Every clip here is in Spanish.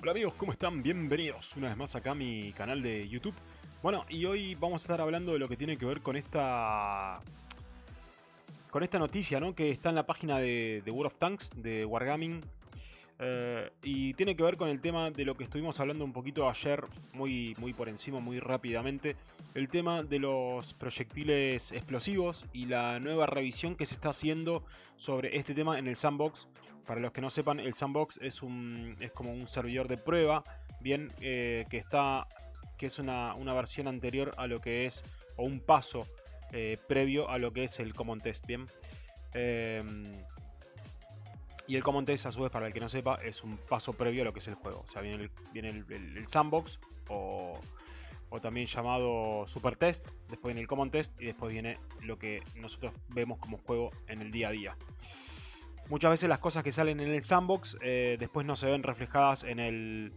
Hola amigos, ¿cómo están? Bienvenidos una vez más acá a mi canal de YouTube. Bueno, y hoy vamos a estar hablando de lo que tiene que ver con esta... Con esta noticia, ¿no? Que está en la página de, de World of Tanks, de Wargaming. Eh, y tiene que ver con el tema de lo que estuvimos hablando un poquito ayer, muy, muy por encima, muy rápidamente. El tema de los proyectiles explosivos y la nueva revisión que se está haciendo sobre este tema en el sandbox. Para los que no sepan, el sandbox es, un, es como un servidor de prueba, bien, eh, que está que es una, una, versión anterior a lo que es, o un paso eh, previo a lo que es el Common Test, bien. Y el Common Test, a su vez, para el que no sepa, es un paso previo a lo que es el juego. O sea, viene el, sandbox o, también llamado Super Test. Después viene el Common Test y después viene lo que nosotros vemos como juego en el día a día. Muchas veces las cosas que salen en el sandbox eh, después no se ven reflejadas en el,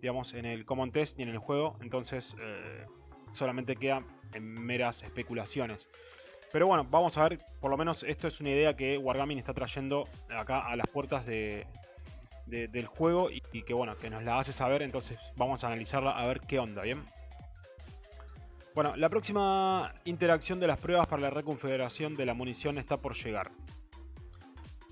digamos, en el Common Test ni en el juego. Entonces eh, solamente queda en meras especulaciones. Pero bueno, vamos a ver, por lo menos esto es una idea que Wargaming está trayendo acá a las puertas de, del juego y, que bueno, que nos la hace saber, entonces vamos a analizarla a ver qué onda, ¿bien? Bueno, la próxima interacción de las pruebas para la reconfiguración de la munición está por llegar.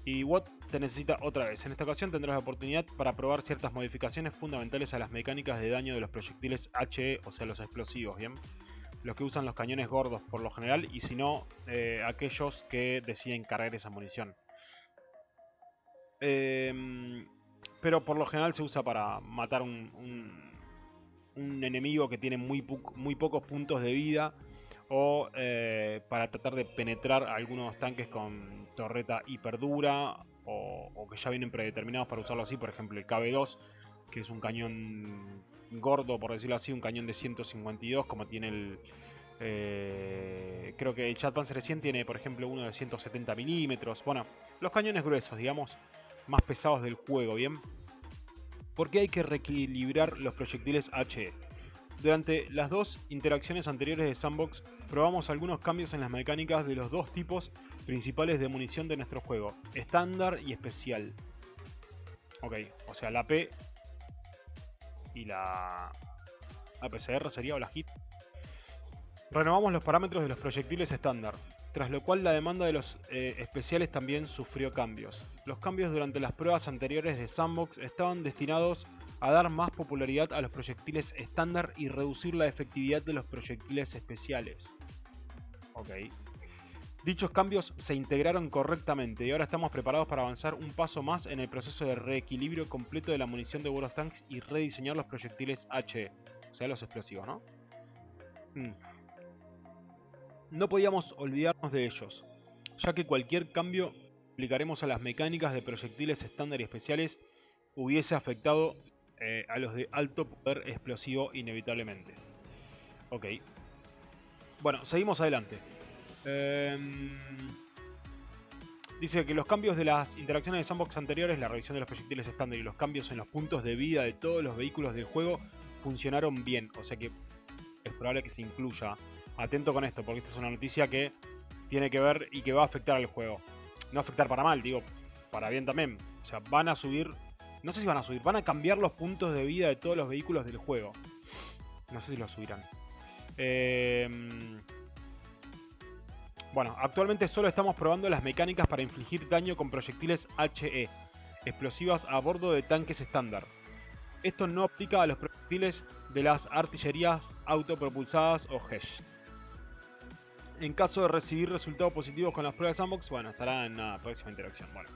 Y Watt te necesita otra vez. En esta ocasión tendrás la oportunidad para probar ciertas modificaciones fundamentales a las mecánicas de daño de los proyectiles HE, o sea los explosivos, ¿bien? Los que usan los cañones gordos por lo general y si no, eh, aquellos que deciden cargar esa munición. Em, pero por lo general se usa para matar un, un, enemigo que tiene muy, muy, pocos puntos de vida o eh, para tratar de penetrar algunos tanques con torreta hiperdura o, o que ya vienen predeterminados para usarlo así, por ejemplo el KB2 que es un cañón gordo, por decirlo así, un cañón de 152, como tiene el... Eh, creo que el Chat Panzer 100 tiene, por ejemplo, uno de 170 milímetros. Bueno, los cañones gruesos, digamos, más pesados del juego, ¿bien? Porque hay que reequilibrar los proyectiles HE. Durante las dos interacciones anteriores de Sandbox, probamos algunos cambios en las mecánicas de los dos tipos principales de munición de nuestro juego, estándar y especial. Ok, o sea, la P y la APCR sería o la HIT. Renovamos los parámetros de los proyectiles estándar, tras lo cual la demanda de los eh, especiales también sufrió cambios. Los cambios durante las pruebas anteriores de Sandbox estaban destinados a dar más popularidad a los proyectiles estándar y reducir la efectividad de los proyectiles especiales. Ok. Dichos cambios se integraron correctamente y ahora estamos preparados para avanzar un paso más en el proceso de reequilibrio completo de la munición de of Tanks y rediseñar los proyectiles HE, o sea, los explosivos, ¿no? Hmm. No podíamos olvidarnos de ellos, ya que cualquier cambio aplicaremos a las mecánicas de proyectiles estándar y especiales hubiese afectado eh, a los de alto poder explosivo inevitablemente. Ok. Bueno, seguimos adelante. Em, dice que los cambios de las interacciones de sandbox anteriores, la revisión de los proyectiles estándar y los cambios en los puntos de vida de todos los vehículos del juego funcionaron bien. O sea que es probable que se incluya. Atento con esto, porque esta es una noticia que tiene que ver y que va a afectar al juego. No afectar para mal, digo, para bien también. O sea, van a subir... No sé si van a subir, van a cambiar los puntos de vida de todos los vehículos del juego. No sé si los subirán. Eh, bueno, actualmente solo estamos probando las mecánicas para infligir daño con proyectiles HE, explosivas a bordo de tanques estándar. Esto no aplica a los proyectiles de las artillerías autopropulsadas o HESH. En caso de recibir resultados positivos con las pruebas Sandbox, bueno, estará en la próxima interacción. Bueno.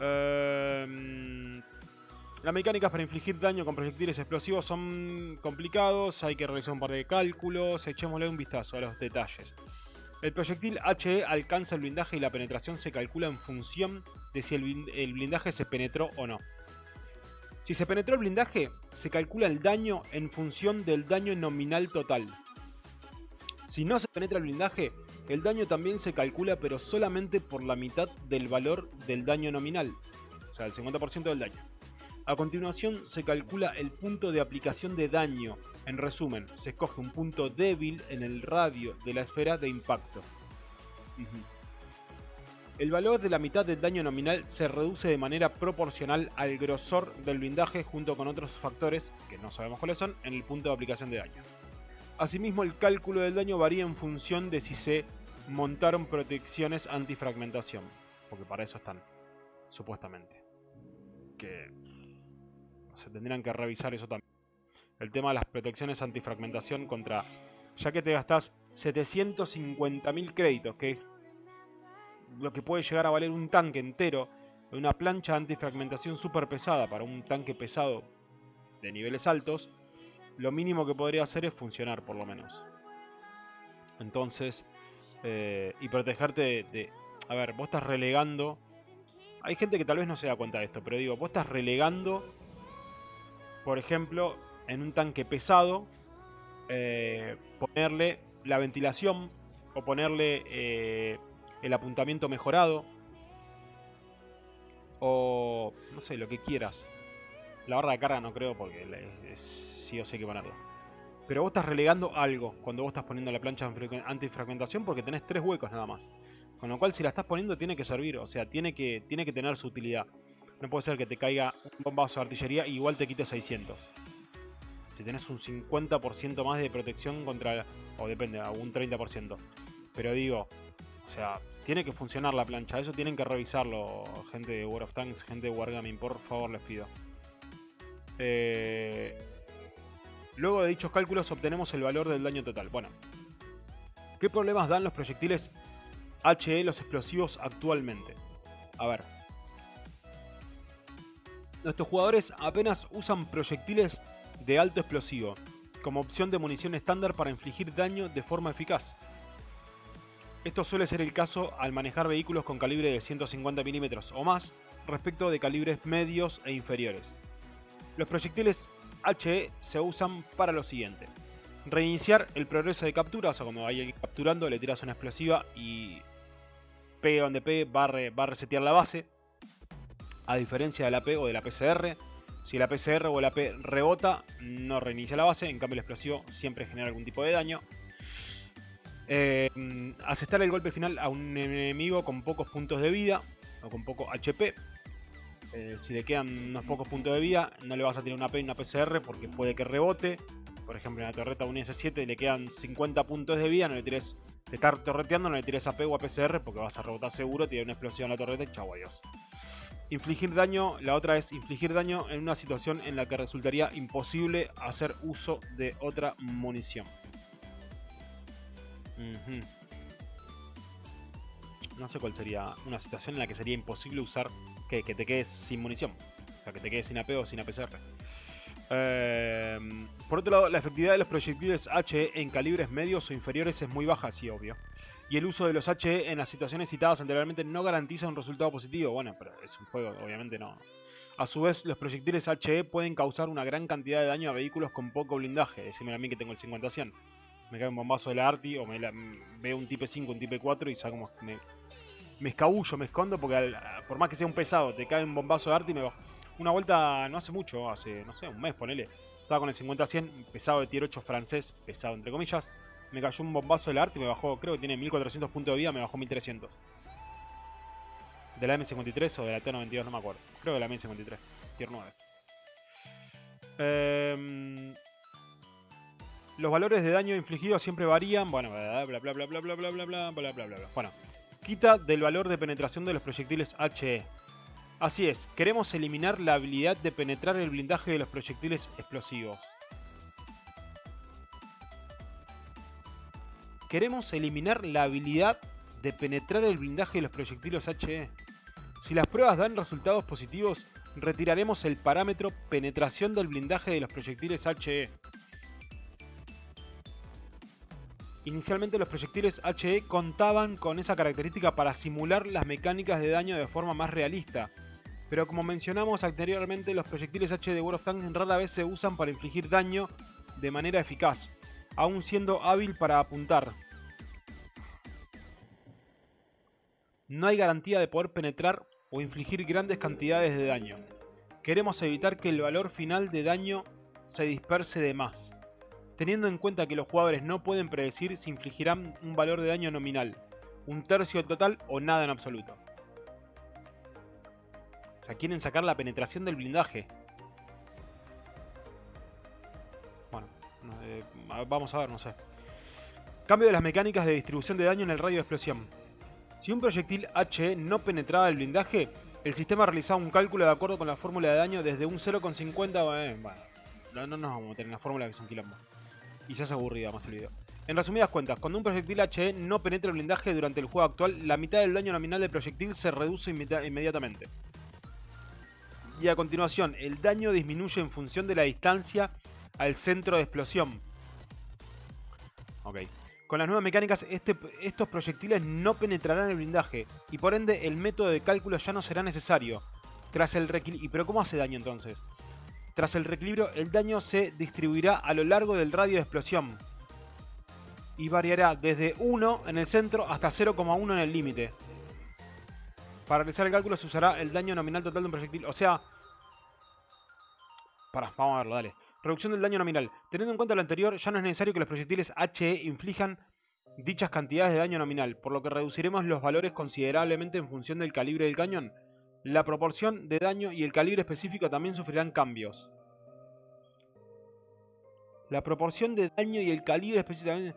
Em, las mecánicas para infligir daño con proyectiles explosivos son complicados, hay que realizar un par de cálculos, echémosle un vistazo a los detalles. El proyectil HE alcanza el blindaje y la penetración se calcula en función de si el blindaje se penetró o no. Si se penetró el blindaje, se calcula el daño en función del daño nominal total. Si no se penetra el blindaje, el daño también se calcula pero solamente por la mitad del valor del daño nominal, o sea, el 50% del daño. A continuación se calcula el punto de aplicación de daño. En resumen, se escoge un punto débil en el radio de la esfera de impacto. El valor de la mitad del daño nominal se reduce de manera proporcional al grosor del blindaje junto con otros factores, que no sabemos cuáles son, en el punto de aplicación de daño. Asimismo, el cálculo del daño varía en función de si se montaron protecciones antifragmentación, porque para eso están, supuestamente. Que se tendrían que revisar eso también. El tema de las protecciones antifragmentación contra... Ya que te gastas 750.000 créditos, que lo que puede llegar a valer un tanque entero, una plancha antifragmentación súper pesada para un tanque pesado de niveles altos, lo mínimo que podría hacer es funcionar por lo menos. Entonces, eh, y protegerte de, A ver, vos estás relegando... Hay gente que tal vez no se da cuenta de esto, pero digo, vos estás relegando, por ejemplo, en un tanque pesado, eh, ponerle la ventilación o ponerle eh, el apuntamiento mejorado. O no sé, lo que quieras. La barra de carga no creo porque sí o sí que ponerla. Pero vos estás relegando algo cuando vos estás poniendo la plancha antifragmentación porque tenés tres huecos nada más. Con lo cual si la estás poniendo tiene que servir, o sea, tiene que, tiene que tener su utilidad. No puede ser que te caiga un bombazo de artillería y igual te quite 600. Si tenés un 50% más de protección contra... o depende, un 30%. Pero digo, o sea, tiene que funcionar la plancha. Eso tienen que revisarlo, gente de World of Tanks, gente de Wargaming, por favor les pido. Eh, luego de dichos cálculos obtenemos el valor del daño total. Bueno, ¿qué problemas dan los proyectiles HE, los explosivos actualmente? A ver. Nuestros jugadores apenas usan proyectiles de alto explosivo, como opción de munición estándar para infligir daño de forma eficaz. Esto suele ser el caso al manejar vehículos con calibre de 150 mm o más respecto de calibres medios e inferiores. Los proyectiles HE se usan para lo siguiente. Reiniciar el progreso de captura, o sea, cuando vaya capturando le tiras una explosiva y pegue donde pegue va a, resetear la base. A diferencia de la P o de la PCR, si la PCR o la P rebota, no reinicia la base, en cambio el explosivo siempre genera algún tipo de daño. Eh, asestar el golpe final a un enemigo con pocos puntos de vida o con poco HP. Eh, si le quedan unos pocos puntos de vida, no le vas a tirar una P y una PCR porque puede que rebote. Por ejemplo, en la torreta un S7 le quedan 50 puntos de vida, no le tires, te estar torreteando, no le tires AP o a PCR porque vas a rebotar seguro, tiene una explosión en la torreta y chau adiós. Infligir daño, la otra es infligir daño en una situación en la que resultaría imposible hacer uso de otra munición. No sé cuál sería una situación en la que sería imposible usar que, te quedes sin munición. O sea, que te quedes sin AP o sin APCR. Em, por otro lado, la efectividad de los proyectiles HE en calibres medios o inferiores es muy baja, sí, obvio. Y el uso de los HE en las situaciones citadas anteriormente no garantiza un resultado positivo. Bueno, pero es un juego, obviamente no. A su vez, los proyectiles HE pueden causar una gran cantidad de daño a vehículos con poco blindaje. Decime a mí que tengo el 50-100 me cae un bombazo de la Arti o me veo un Type 5, un Type 4 y saco me, me escabullo, me escondo porque por más que sea un pesado, te cae un bombazo de Arti y me bajo. Una vuelta no hace mucho, hace, no sé, un mes, ponele. Estaba con el 50-100, pesado de tier 8 francés, pesado entre comillas. Me cayó un bombazo de la Arti y me bajó, creo que tiene 1400 puntos de vida, me bajó 1300. De la M53 o de la T92, no me acuerdo. Creo que de la M53, tier 9. Eh, los valores de daño infligido siempre varían. Bueno, bla bla bla bla bla bla bla bla bla bla bla bla. Bueno, quita del valor de penetración de los proyectiles HE. Así es, queremos eliminar la habilidad de penetrar el blindaje de los proyectiles explosivos. Queremos eliminar la habilidad de penetrar el blindaje de los proyectiles HE. Si las pruebas dan resultados positivos, retiraremos el parámetro penetración del blindaje de los proyectiles HE. Inicialmente los proyectiles HE contaban con esa característica para simular las mecánicas de daño de forma más realista, pero como mencionamos anteriormente, los proyectiles H de World of Tanks rara vez se usan para infligir daño de manera eficaz, aún siendo hábil para apuntar. No hay garantía de poder penetrar o infligir grandes cantidades de daño. Queremos evitar que el valor final de daño se disperse de más teniendo en cuenta que los jugadores no pueden predecir si infligirán un valor de daño nominal, un tercio total o nada en absoluto. sea, quieren sacar la penetración del blindaje. Eh, vamos a ver, no sé. Cambio de las mecánicas de distribución de daño en el radio de explosión. Si un proyectil HE no penetraba el blindaje, el sistema realizaba un cálculo de acuerdo con la fórmula de daño desde un 0,50... Eh, bueno, no, no nos vamos a meter en la fórmula que es un quilombo. Y se hace aburrida más el video. En resumidas cuentas, cuando un proyectil HE no penetra el blindaje durante el juego actual, la mitad del daño nominal del proyectil se reduce inmediatamente. Y a continuación, el daño disminuye en función de la distancia al centro de explosión. Ok. Con las nuevas mecánicas, este, estos proyectiles no penetrarán el blindaje, y por ende el método de cálculo ya no será necesario. Tras el ¿Y pero cómo hace daño entonces? Tras el reequilibrio, el daño se distribuirá a lo largo del radio de explosión. Y variará desde 1 en el centro hasta 0,1 en el límite. Para realizar el cálculo se usará el daño nominal total de un proyectil. O sea... Para, vamos a verlo, dale. Reducción del daño nominal. Teniendo en cuenta lo anterior, ya no es necesario que los proyectiles HE inflijan dichas cantidades de daño nominal, por lo que reduciremos los valores considerablemente en función del calibre del cañón. La proporción de daño y el calibre específico también sufrirán cambios. La proporción de daño y el calibre específico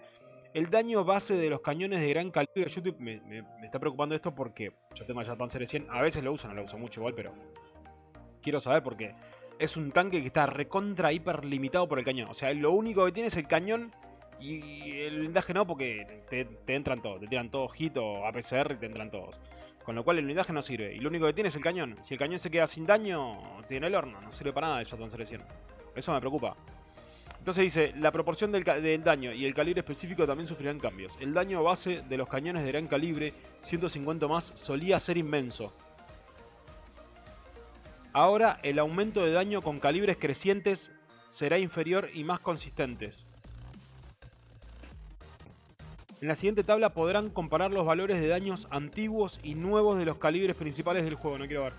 El daño base de los cañones de gran calibre. YouTube me, está preocupando esto porque yo tengo el Panzer 100. A veces lo uso, no lo uso mucho igual, pero quiero saber por qué es un tanque que está recontra hiper limitado por el cañón. O sea, lo único que tiene es el cañón y el blindaje no, porque te, entran todos. Te tiran todos hit o APCR y te entran todos. Con lo cual el blindaje no sirve. Y lo único que tiene es el cañón. Si el cañón se queda sin daño, tiene el horno. No sirve para nada el Shotgun Selección. Eso me preocupa. Entonces dice, la proporción del, del, daño y el calibre específico también sufrirán cambios. El daño base de los cañones de gran calibre, 150 más, solía ser inmenso. Ahora el aumento de daño con calibres crecientes será inferior y más consistentes. En la siguiente tabla podrán comparar los valores de daños antiguos y nuevos de los calibres principales del juego. No quiero ver.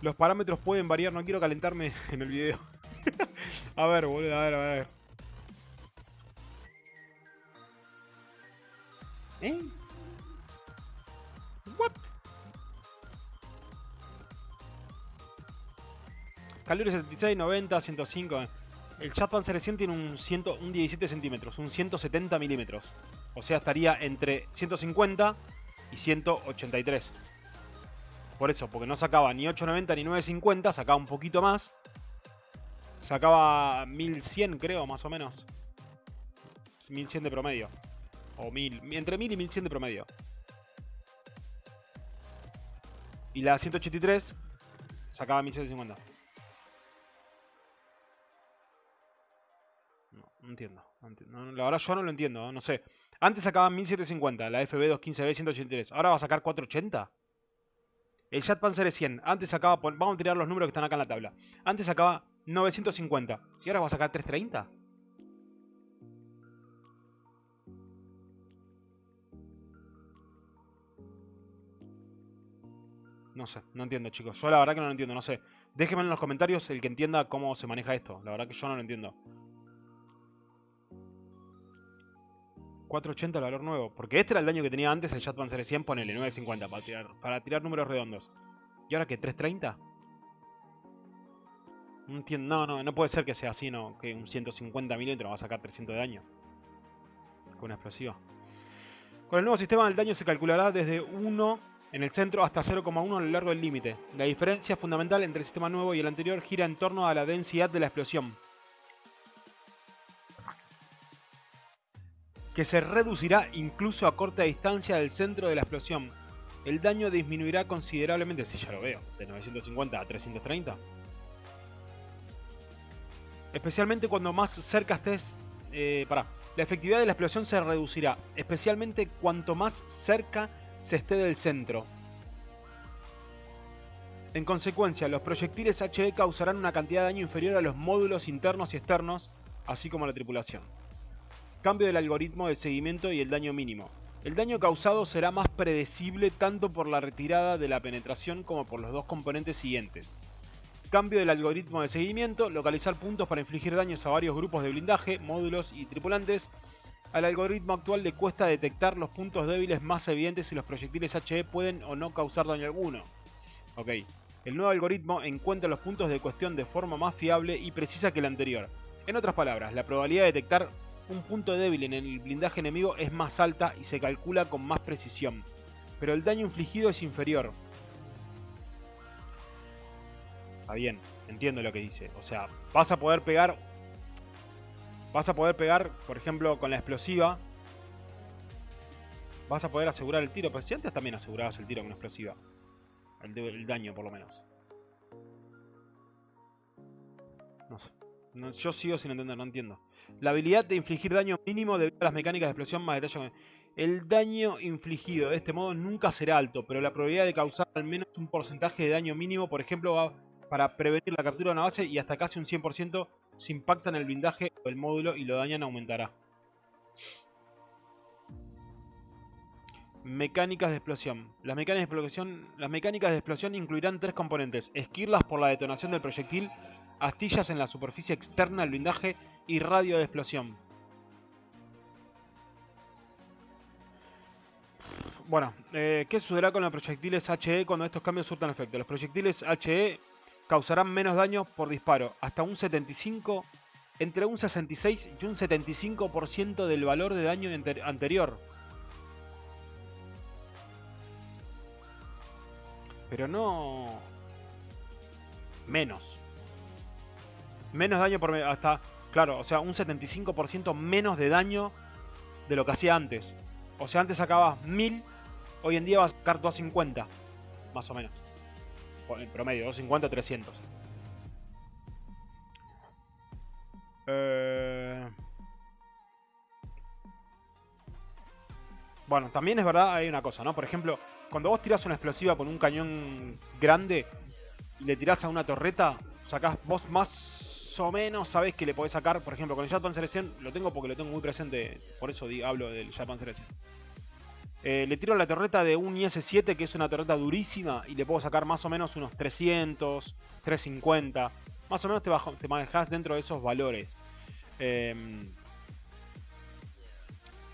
Los parámetros pueden variar, no quiero calentarme en el video. a ver, boludo, a ver, a ver. ¿Eh? Calibre 76, 90, 105. El Chatpanzer 100 tiene un, 100, un 17 centímetros, un 170 milímetros. O sea, estaría entre 150 y 183. Por eso, porque no sacaba ni 890 ni 950, sacaba un poquito más. Sacaba 1100 creo, más o menos. 1100 de promedio. O 1000, entre 1000 y 1100 de promedio. Y la 183 sacaba 1150. No entiendo. la verdad yo no lo entiendo, no sé. Antes sacaban 1750, la FB215B 183. Ahora va a sacar 480. El Jet Panzer 100. Antes sacaba, vamos a tirar los números que están acá en la tabla. Antes sacaba 950. Y ahora va a sacar 330. No sé, no entiendo chicos. Yo la verdad que no lo entiendo, no sé. Déjenme en los comentarios el que entienda cómo se maneja esto. La verdad que yo no lo entiendo. 480 el valor nuevo. Porque este era el daño que tenía antes el Jet Panzer 100, ponele 950 para tirar, para tirar números redondos. ¿Y ahora qué? ¿330? No entiendo, no, no, no puede ser que sea así, no. Que un 150 milímetros va a sacar 300 de daño. Con una explosiva. Con el nuevo sistema el daño se calculará desde 1 en el centro hasta 0,1 a lo largo del límite. La diferencia fundamental entre el sistema nuevo y el anterior gira en torno a la densidad de la explosión. Que se reducirá incluso a corta distancia del centro de la explosión. El daño disminuirá considerablemente, si ya lo veo, de 950 a 330. Especialmente cuando más cerca estés... Eh, para, la efectividad de la explosión se reducirá, especialmente cuanto más cerca se esté del centro. En consecuencia, los proyectiles HE causarán una cantidad de daño inferior a los módulos internos y externos, así como a la tripulación. Cambio del algoritmo de seguimiento y el daño mínimo. El daño causado será más predecible tanto por la retirada de la penetración como por los dos componentes siguientes. Cambio del algoritmo de seguimiento, localizar puntos para infligir daños a varios grupos de blindaje, módulos y tripulantes. Al algoritmo actual le cuesta detectar los puntos débiles más evidentes si los proyectiles HE pueden o no causar daño alguno. Ok. El nuevo algoritmo encuentra los puntos de cuestión de forma más fiable y precisa que el anterior. En otras palabras, la probabilidad de detectar un punto débil en el blindaje enemigo es más alta y se calcula con más precisión, pero el daño infligido es inferior. Está bien, entiendo lo que dice. O sea, vas a poder pegar... Vas a poder pegar, por ejemplo, con la explosiva. Vas a poder asegurar el tiro. Pero si antes también asegurabas el tiro con la explosiva. El, daño, por lo menos. No sé. yo sigo sin entender, no entiendo. La habilidad de infligir daño mínimo debido a las mecánicas de explosión más detalle. El daño infligido de este modo nunca será alto, pero la probabilidad de causar al menos un porcentaje de daño mínimo, por ejemplo, va para prevenir la captura de una base y hasta casi un 100% si impactan el blindaje o el módulo y lo dañan aumentará. Mecánicas de explosión. Las mecánicas de explosión, las mecánicas de explosión incluirán tres componentes. Esquirlas por la detonación del proyectil, astillas en la superficie externa del blindaje y radio de explosión. Bueno, eh, ¿qué sucederá con los proyectiles HE cuando estos cambios surtan efecto? Los proyectiles HE causarán menos daño por disparo, hasta un 75, entre un 66 y un 75% del valor de daño anterior. Pero no... Menos. Menos daño por... Hasta... Claro, o sea, un 75% menos de daño de lo que hacía antes. O sea, antes sacabas 1000, hoy en día vas a sacar 250. Más o menos. En promedio, 250, 300. Eh... Bueno, también es verdad, hay una cosa, ¿no? Por ejemplo, cuando vos tirás una explosiva con un cañón grande y le tirás a una torreta, sacás vos más o menos sabés que le podés sacar, por ejemplo, con el Japan Selección, lo tengo porque lo tengo muy presente, por eso hablo del Japan Selección. Eh, le tiro la torreta de un IS-7, que es una torreta durísima, y le puedo sacar más o menos unos 300, 350. Más o menos te, bajo, te manejas dentro de esos valores. Em,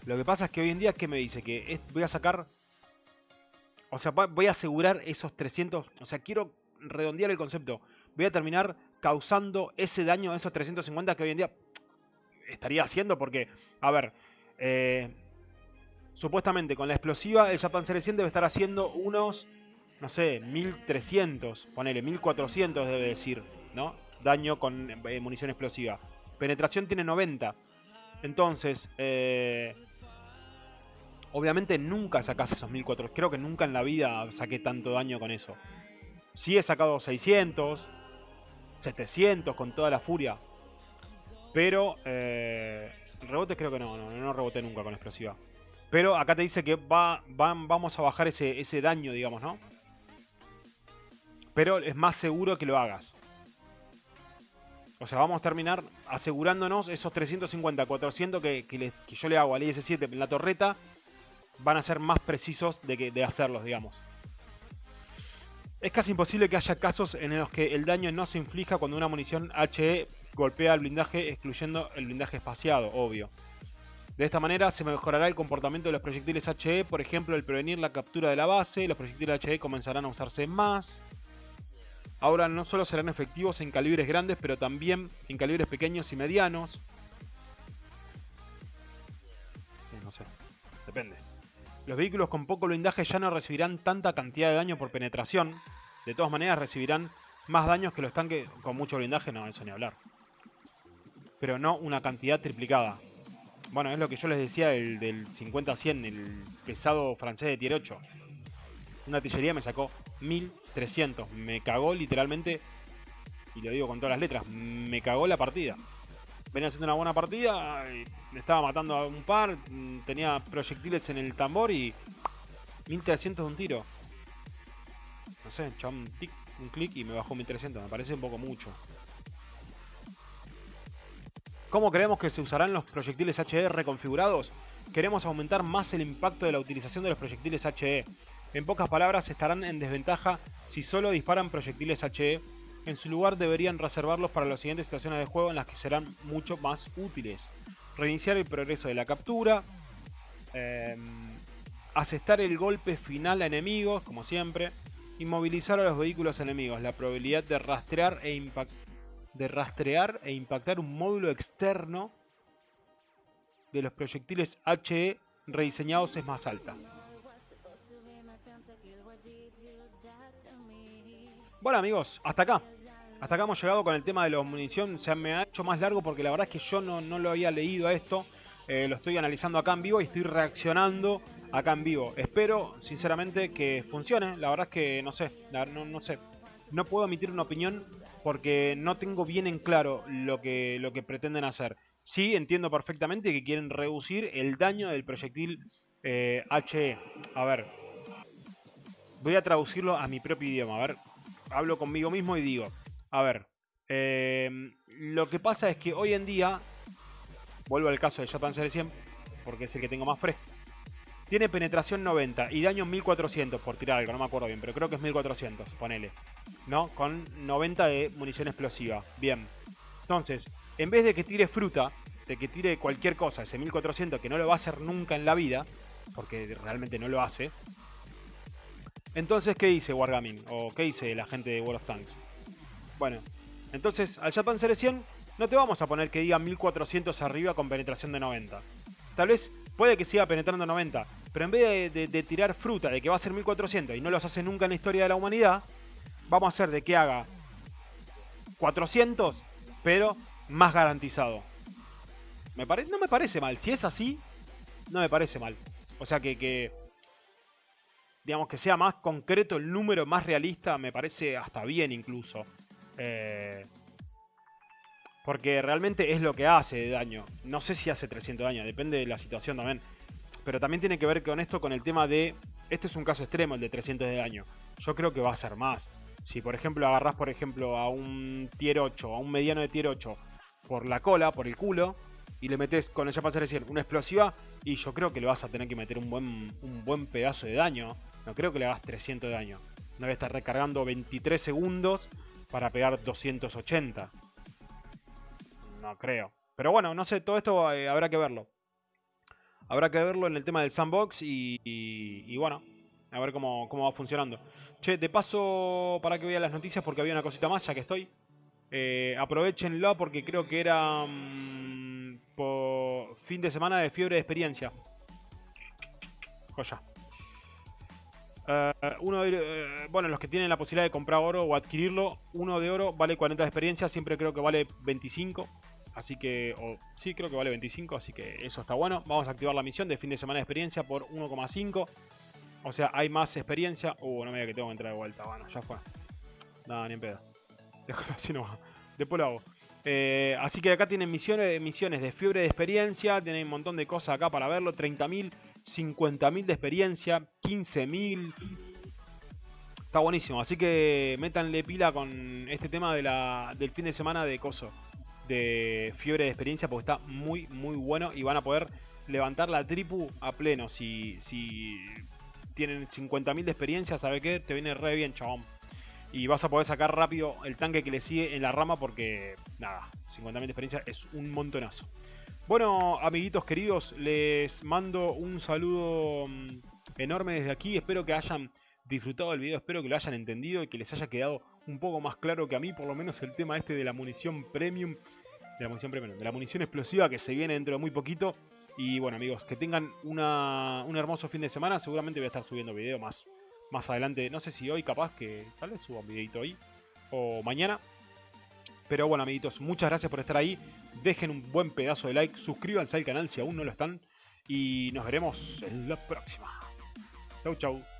lo que pasa es que hoy en día, ¿qué me dice? Que voy a sacar o sea, voy a asegurar esos 300. O sea, quiero redondear el concepto. Voy a terminar causando ese daño a esos 350 que hoy en día estaría haciendo. Porque, a ver, eh, supuestamente con la explosiva el Japan 100 debe estar haciendo unos, no sé, 1300. Ponele, 1400 debe decir, ¿no? Daño con eh, munición explosiva. Penetración tiene 90. Entonces, eh, Obviamente nunca sacas esos 1400. Creo que nunca en la vida saqué tanto daño con eso. Sí he sacado 600, 700 con toda la furia. Pero eh, rebote creo que no, no, no nunca con explosiva. Pero acá te dice que va, vamos a bajar ese, ese daño, digamos, ¿no? Pero es más seguro que lo hagas. O sea, vamos a terminar asegurándonos esos 350, 400 que, que, que yo le hago al IS-7 en la torreta van a ser más precisos de, que, de hacerlos, digamos. Es casi imposible que haya casos en los que el daño no se inflija cuando una munición HE golpea el blindaje, excluyendo el blindaje espaciado, obvio. De esta manera se mejorará el comportamiento de los proyectiles HE, por ejemplo, el prevenir la captura de la base, los proyectiles HE comenzarán a usarse más. Ahora no solo serán efectivos en calibres grandes, pero también en calibres pequeños y medianos. No sé, depende. Los vehículos con poco blindaje ya no recibirán tanta cantidad de daño por penetración. De todas maneras recibirán más daños que los tanques con mucho blindaje, no, eso ni hablar. Pero no una cantidad triplicada. Bueno, es lo que yo les decía del, del 50-100, el pesado francés de tier 8. Una artillería me sacó 1300. Me cagó literalmente, y lo digo con todas las letras, me cagó la partida venía haciendo una buena partida, me estaba matando a un par, mm, tenía proyectiles en el tambor y 1300 de un tiro. No sé, echaba un, un clic y me bajó 1300, me parece un poco mucho. ¿Cómo creemos que se usarán los proyectiles HE reconfigurados? Queremos aumentar más el impacto de la utilización de los proyectiles HE. En pocas palabras, estarán en desventaja si solo disparan proyectiles HE en su lugar deberían reservarlos para las siguientes situaciones de juego en las que serán mucho más útiles. Reiniciar el progreso de la captura. Eh, asestar el golpe final a enemigos, como siempre. Inmovilizar a los vehículos enemigos. La probabilidad de rastrear e, de rastrear e impactar un módulo externo de los proyectiles HE rediseñados es más alta. Bueno amigos, hasta acá. Hasta acá hemos llegado con el tema de la munición. Se me ha hecho más largo porque la verdad es que yo no, lo había leído a esto. Eh, lo estoy analizando acá en vivo y estoy reaccionando acá en vivo. Espero, sinceramente, que funcione. La verdad es que no sé, no, no sé. No puedo emitir una opinión porque no tengo bien en claro lo que, lo que pretenden hacer. Sí, entiendo perfectamente que quieren reducir el daño del proyectil HE. A ver, voy a traducirlo a mi propio idioma. A ver, hablo conmigo mismo y digo, a ver, em, lo que pasa es que hoy en día, vuelvo al caso de Japan Series 100, porque es el que tengo más fresco, tiene penetración 90 y daño 1400 por tirar algo, no me acuerdo bien, pero creo que es 1400, ponele. ¿No? Con 90 de munición explosiva. Bien. Entonces, en vez de que tire fruta, de que tire cualquier cosa, ese 1400 que no lo va a hacer nunca en la vida, porque realmente no lo hace, entonces, ¿qué dice Wargaming? ¿O qué dice la gente de World of Tanks? Bueno, entonces al Japan 100 no te vamos a poner que diga 1400 arriba con penetración de 90. Tal vez puede que siga penetrando 90, pero en vez de, tirar fruta de que va a ser 1400 y no los hace nunca en la historia de la humanidad, vamos a hacer de que haga 400, pero más garantizado. Me no me parece mal. Si es así, no me parece mal. O sea que digamos, que sea más concreto el número, más realista, me parece hasta bien incluso. Eh, porque realmente es lo que hace de daño. No sé si hace 300 daño, depende de la situación también. Pero también tiene que ver con esto, con el tema de... Este es un caso extremo, el de 300 de daño. Yo creo que va a ser más. Si por ejemplo agarras por ejemplo a un tier 8, a un mediano de tier 8, por la cola, por el culo, y le metes con ella para decir una explosiva, y yo creo que le vas a tener que meter un buen, un buen pedazo de daño. No creo que le hagas 300 de daño. No voy a estar recargando 23 segundos para pegar 280. No creo. Pero bueno, no sé, todo esto eh, habrá que verlo. Habrá que verlo en el tema del sandbox y, bueno, a ver cómo, va funcionando. Che, de paso, para que vean las noticias, porque había una cosita más, ya que estoy. Eh, aprovechenlo porque creo que era mm, por fin de semana de fiebre de experiencia. Joya. Eh, uno eh, bueno, los que tienen la posibilidad de comprar oro o adquirirlo, uno de oro vale 40 de experiencia, siempre creo que vale 25. Así que, o, sí, creo que vale 25, así que eso está bueno. Vamos a activar la misión de fin de semana de experiencia por 1,5. O sea, hay más experiencia. Uh, no me diga que tengo que entrar de vuelta. Bueno, ya fue. Nada, ni en pedo. Déjalo así nomás. Después lo hago. Eh, así que acá tienen misiones, misiones de fiebre de experiencia. Tienen un montón de cosas acá para verlo. 30.000 50.000 de experiencia, 15.000. Está buenísimo, así que métanle pila con este tema de la, del fin de semana de coso, de fiebre de experiencia, porque está muy, muy bueno y van a poder levantar la tripu a pleno. Si, si tienen 50.000 de experiencia, ¿sabe qué? Te viene re bien, chabón. Y vas a poder sacar rápido el tanque que le sigue en la rama porque, nada, 50.000 de experiencia es un montonazo. Bueno, amiguitos queridos, les mando un saludo mm, enorme desde aquí. Espero que hayan disfrutado del video, espero que lo hayan entendido y que les haya quedado un poco más claro que a mí, por lo menos el tema este de la munición premium, de la munición premium, de la munición explosiva que se viene dentro de muy poquito. Y bueno, amigos, que tengan una, un hermoso fin de semana. Seguramente voy a estar subiendo video más, más adelante. No sé si hoy, capaz que tal vez suba un videito hoy o mañana. Pero bueno, amiguitos, muchas gracias por estar ahí. Dejen un buen pedazo de like, suscríbanse al canal si aún no lo están. Y nos veremos en la próxima. Chau, chau.